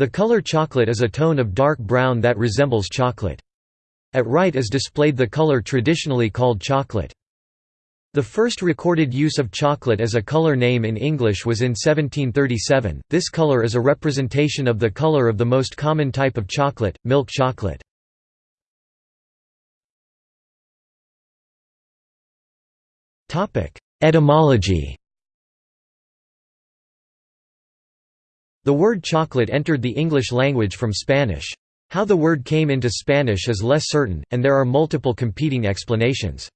The color chocolate is a tone of dark brown that resembles chocolate. At right is displayed the color traditionally called chocolate. The first recorded use of chocolate as a color name in English was in 1737. This color is a representation of the color of the most common type of chocolate, milk chocolate. Topic: Etymology. The word chocolate entered the English language from Spanish. How the word came into Spanish is less certain, and there are multiple competing explanations.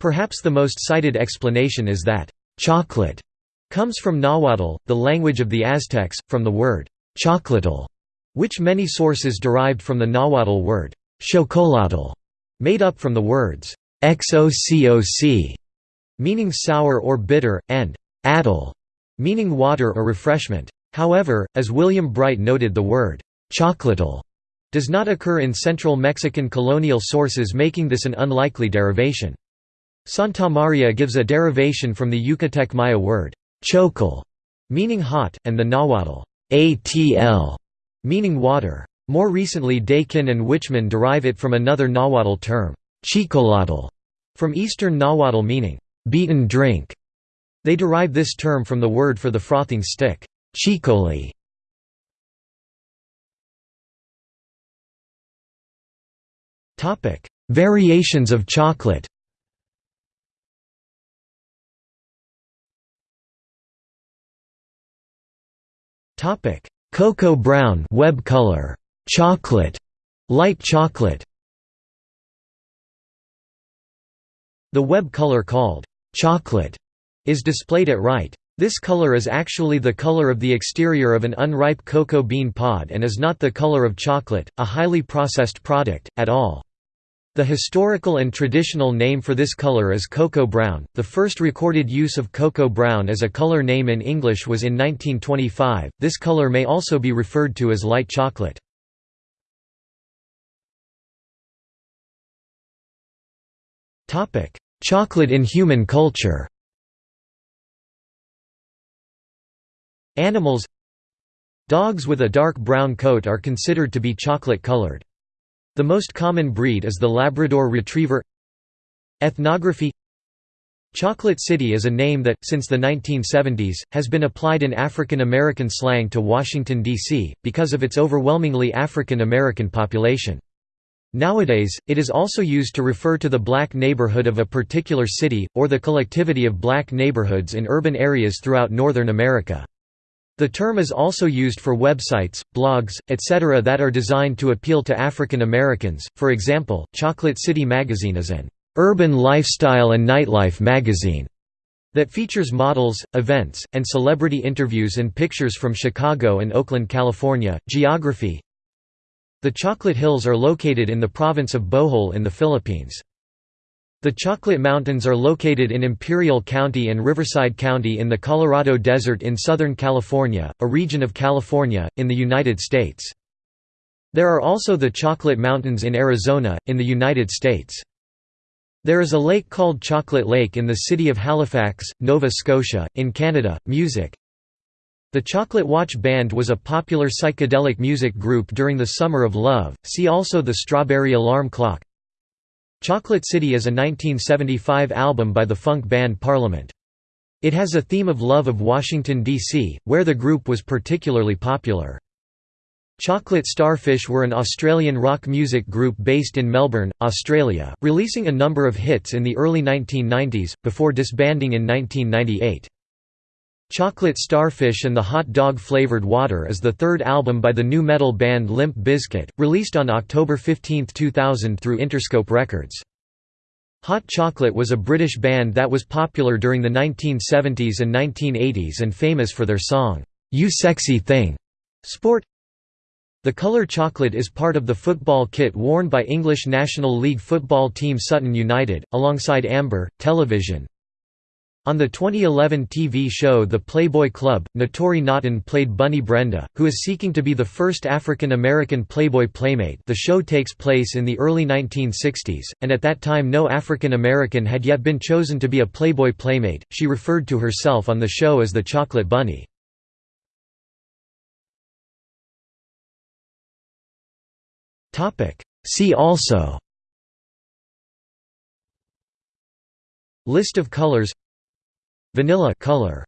Perhaps the most cited explanation is that, chocolate comes from Nahuatl, the language of the Aztecs, from the word chocolatl, which many sources derived from the Nahuatl word chocolatl, made up from the words xococ, meaning sour or bitter, and atl, meaning water or refreshment. However, as William Bright noted the word chocolatl does not occur in central Mexican colonial sources making this an unlikely derivation. Santa Maria gives a derivation from the Yucatec Maya word, chocal, meaning hot, and the Nahuatl, atl, meaning water. More recently Dakin and Wichmann derive it from another Nahuatl term, chicolatl, from Eastern Nahuatl meaning, beaten drink. They derive this term from the word for the frothing stick, chicoli. Topic: Variations of chocolate Topic: Cocoa brown, web color, chocolate, light chocolate. The web color called chocolate is displayed at right. This color is actually the color of the exterior of an unripe cocoa bean pod and is not the color of chocolate, a highly processed product, at all. The historical and traditional name for this color is cocoa brown. The first recorded use of cocoa brown as a color name in English was in 1925. This color may also be referred to as light chocolate. Topic: Chocolate in human culture. Animals Dogs with a dark brown coat are considered to be chocolate colored. The most common breed is the Labrador Retriever Ethnography Chocolate City is a name that, since the 1970s, has been applied in African American slang to Washington, D.C., because of its overwhelmingly African American population. Nowadays, it is also used to refer to the black neighborhood of a particular city, or the collectivity of black neighborhoods in urban areas throughout Northern America. The term is also used for websites, blogs, etc. that are designed to appeal to African Americans, for example, Chocolate City Magazine is an urban lifestyle and nightlife magazine that features models, events, and celebrity interviews and pictures from Chicago and Oakland, California. Geography The Chocolate Hills are located in the province of Bohol in the Philippines. The Chocolate Mountains are located in Imperial County and Riverside County in the Colorado Desert in Southern California, a region of California, in the United States. There are also the Chocolate Mountains in Arizona, in the United States. There is a lake called Chocolate Lake in the city of Halifax, Nova Scotia, in Canada. Music The Chocolate Watch Band was a popular psychedelic music group during the Summer of Love, see also the Strawberry Alarm Clock Chocolate City is a 1975 album by the funk band Parliament. It has a theme of love of Washington, D.C., where the group was particularly popular. Chocolate Starfish were an Australian rock music group based in Melbourne, Australia, releasing a number of hits in the early 1990s, before disbanding in 1998. Chocolate Starfish and the Hot Dog Flavored Water is the third album by the nu metal band Limp Bizkit, released on October 15, 2000 through Interscope Records. Hot Chocolate was a British band that was popular during the 1970s and 1980s and famous for their song, You Sexy Thing. Sport The color chocolate is part of the football kit worn by English National League football team Sutton United, alongside amber, television, on the 2011 TV show The Playboy Club, Naturi Naughton played Bunny Brenda, who is seeking to be the first African American Playboy playmate. The show takes place in the early 1960s, and at that time no African American had yet been chosen to be a Playboy playmate, she referred to herself on the show as the Chocolate Bunny. See also List of colors Vanilla color